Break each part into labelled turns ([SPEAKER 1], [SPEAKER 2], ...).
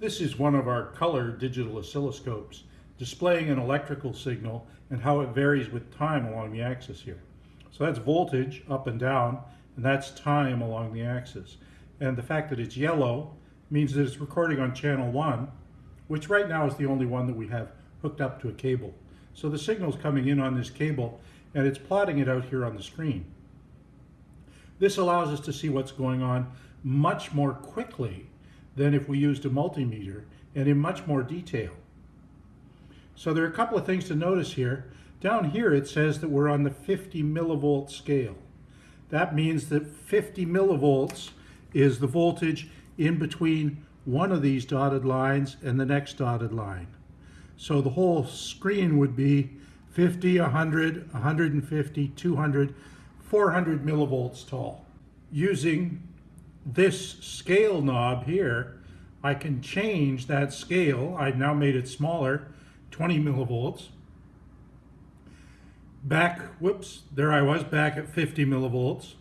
[SPEAKER 1] This is one of our color digital oscilloscopes displaying an electrical signal and how it varies with time along the axis here. So that's voltage up and down, and that's time along the axis. And the fact that it's yellow means that it's recording on channel 1, which right now is the only one that we have hooked up to a cable. So the signal's coming in on this cable, and it's plotting it out here on the screen. This allows us to see what's going on much more quickly than if we used a multimeter and in much more detail. So there are a couple of things to notice here. Down here it says that we're on the 50 millivolt scale. That means that 50 millivolts is the voltage in between one of these dotted lines and the next dotted line. So the whole screen would be 50, 100, 150, 200, 400 millivolts tall. Using this scale knob here, I can change that scale. I've now made it smaller, 20 millivolts. Back, whoops, there I was back at 50 millivolts.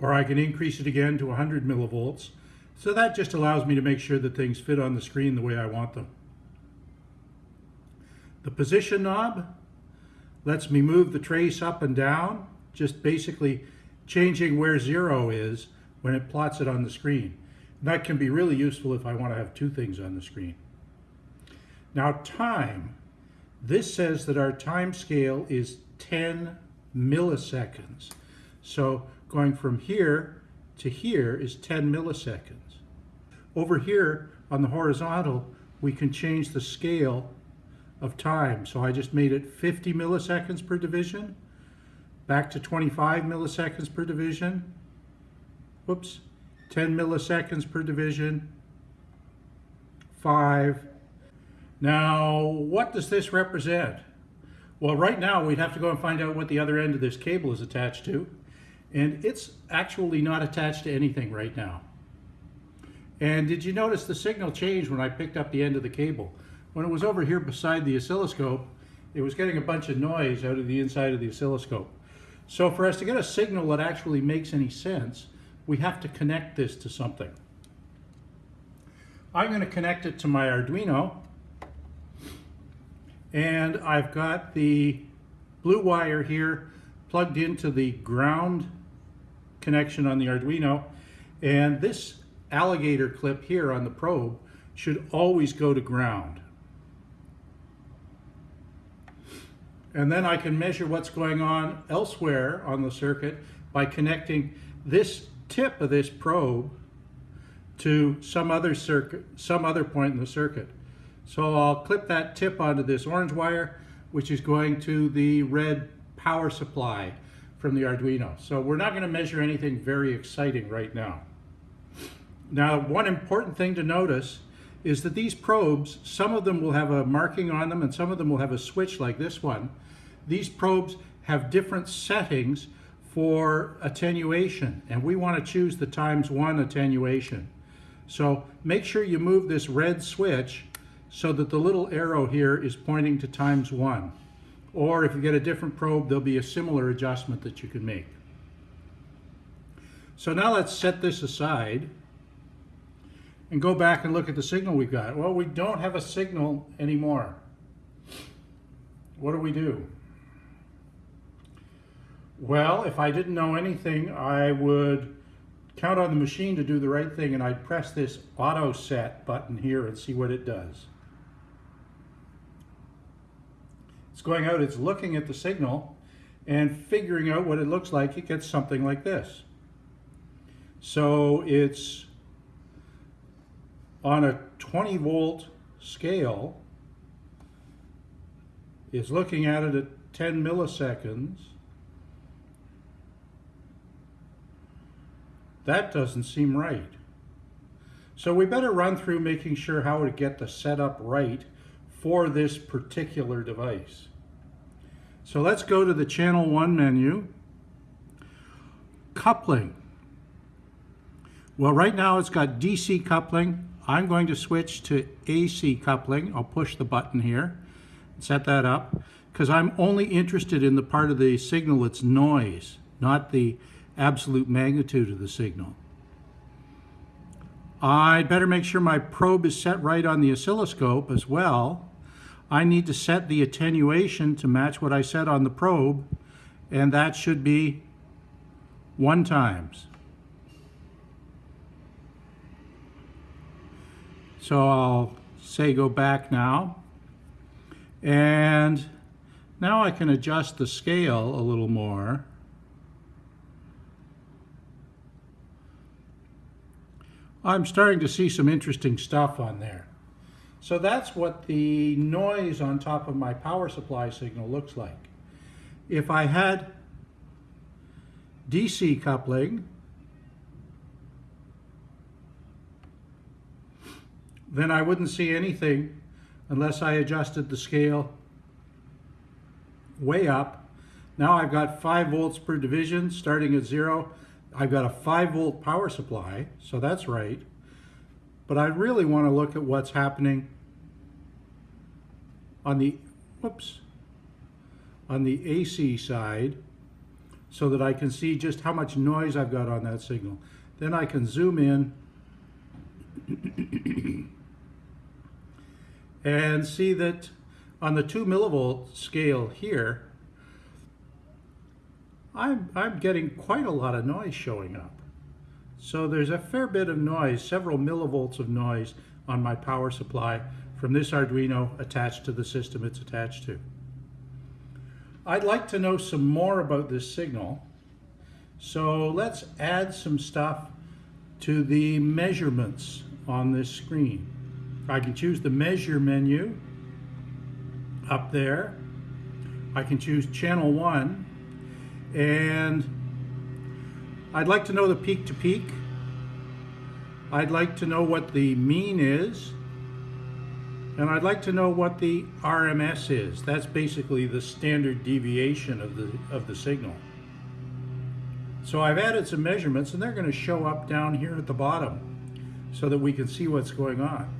[SPEAKER 1] Or I can increase it again to 100 millivolts. So that just allows me to make sure that things fit on the screen the way I want them. The position knob lets me move the trace up and down, just basically changing where zero is when it plots it on the screen. And that can be really useful if I want to have two things on the screen. Now time, this says that our time scale is 10 milliseconds. So going from here to here is 10 milliseconds. Over here on the horizontal, we can change the scale of time. So I just made it 50 milliseconds per division, back to 25 milliseconds per division, whoops, 10 milliseconds per division, 5. Now, what does this represent? Well, right now we'd have to go and find out what the other end of this cable is attached to. And it's actually not attached to anything right now. And did you notice the signal changed when I picked up the end of the cable? When it was over here beside the oscilloscope, it was getting a bunch of noise out of the inside of the oscilloscope. So for us to get a signal that actually makes any sense, we have to connect this to something. I'm going to connect it to my Arduino and I've got the blue wire here plugged into the ground connection on the Arduino and this alligator clip here on the probe should always go to ground. And then I can measure what's going on elsewhere on the circuit by connecting this tip of this probe to some other circuit, some other point in the circuit. So I'll clip that tip onto this orange wire, which is going to the red power supply from the Arduino. So we're not going to measure anything very exciting right now. Now, one important thing to notice is that these probes, some of them will have a marking on them and some of them will have a switch like this one. These probes have different settings for attenuation and we want to choose the times one attenuation. So make sure you move this red switch so that the little arrow here is pointing to times one. Or if you get a different probe, there'll be a similar adjustment that you can make. So now let's set this aside and go back and look at the signal we've got. Well, we don't have a signal anymore. What do we do? Well, if I didn't know anything, I would count on the machine to do the right thing and I'd press this auto set button here and see what it does. It's going out, it's looking at the signal and figuring out what it looks like. It gets something like this. So it's on a 20 volt scale is looking at it at 10 milliseconds. That doesn't seem right. So we better run through making sure how to get the setup right for this particular device. So let's go to the channel 1 menu. Coupling. Well, right now it's got DC coupling I'm going to switch to AC coupling. I'll push the button here, and set that up, because I'm only interested in the part of the signal that's noise, not the absolute magnitude of the signal. I'd better make sure my probe is set right on the oscilloscope as well. I need to set the attenuation to match what I set on the probe, and that should be one times. So I'll say go back now. And now I can adjust the scale a little more. I'm starting to see some interesting stuff on there. So that's what the noise on top of my power supply signal looks like. If I had DC coupling, then I wouldn't see anything unless I adjusted the scale way up. Now I've got 5 volts per division starting at zero. I've got a 5 volt power supply, so that's right. But I really want to look at what's happening on the, whoops, on the AC side so that I can see just how much noise I've got on that signal. Then I can zoom in and see that on the 2 millivolt scale here, I'm, I'm getting quite a lot of noise showing up. So there's a fair bit of noise, several millivolts of noise on my power supply from this Arduino attached to the system it's attached to. I'd like to know some more about this signal. So let's add some stuff to the measurements on this screen. I can choose the measure menu up there. I can choose channel one and I'd like to know the peak to peak. I'd like to know what the mean is and I'd like to know what the RMS is. That's basically the standard deviation of the, of the signal. So I've added some measurements and they're going to show up down here at the bottom so that we can see what's going on.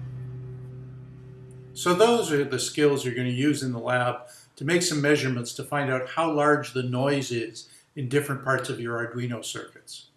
[SPEAKER 1] So those are the skills you're going to use in the lab to make some measurements to find out how large the noise is in different parts of your Arduino circuits.